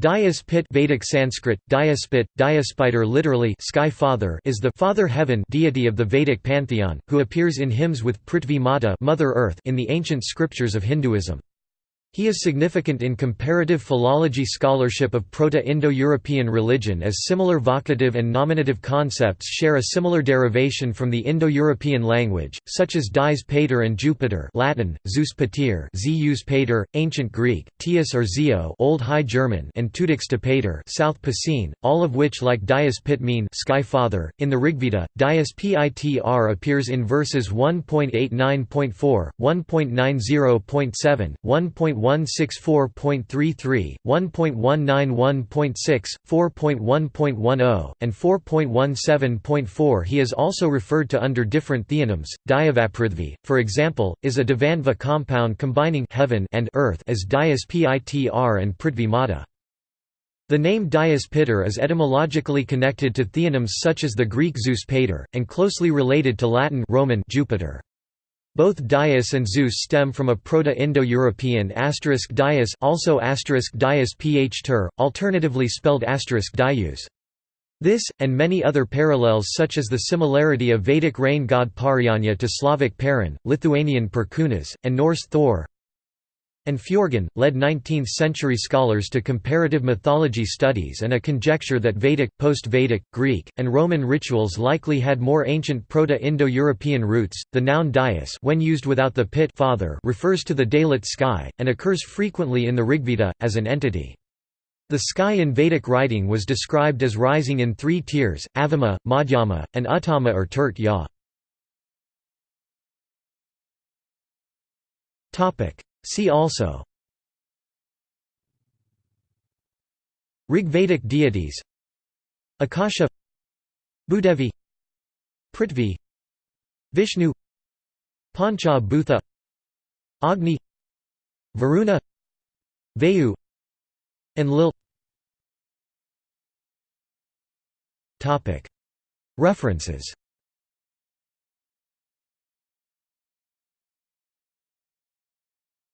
Dayas Pit Vedic Sanskrit, Dyaspit, Dyaspider literally sky father is the father heaven deity of the Vedic pantheon, who appears in hymns with Prithvi Mata Mother Earth in the ancient scriptures of Hinduism. He is significant in comparative philology scholarship of Proto-Indo-European religion as similar vocative and nominative concepts share a similar derivation from the Indo-European language, such as dies pater and Jupiter Latin, Zeus pater Zeus pater, Ancient Greek, Tias or Zeo Old High German and Tudix to pater South Picene, all of which like Dyaus Pit mean Sky Father. In the Rigveda, Dyaus Pitr appears in verses 1.89.4, 1.90.7, 1. 1.164.33, 1.191.6, 4.1.10, and 4.17.4 He is also referred to under different theonyms. Dyavaprithvi, for example, is a Dvandva compound combining heaven and earth as Dyaus Pitr and Prithvi Mata. The name Dyaus is etymologically connected to theonyms such as the Greek Zeus Pater, and closely related to Latin Roman Jupiter. Both Dyaus and Zeus stem from a Proto-Indo-European asterisk Dias also asterisk Dias ph ter, alternatively spelled asterisk Dius. This, and many other parallels such as the similarity of Vedic rain god Parjanya to Slavic Perun, Lithuanian Perkūnas, and Norse Thor, and Fjörgyn, led 19th-century scholars to comparative mythology studies and a conjecture that Vedic, post-Vedic, Greek, and Roman rituals likely had more ancient Proto-Indo-European roots. The noun dais, when used without the pit father, refers to the daylit sky and occurs frequently in the Rigveda as an entity. The sky in Vedic writing was described as rising in three tiers: Avama, Madhyama, and Uttama or Turt Ya. Topic See also Rigvedic deities Akasha Bhudevi Prithvi Vishnu Pancha Bhutha Agni Varuna Vayu Enlil References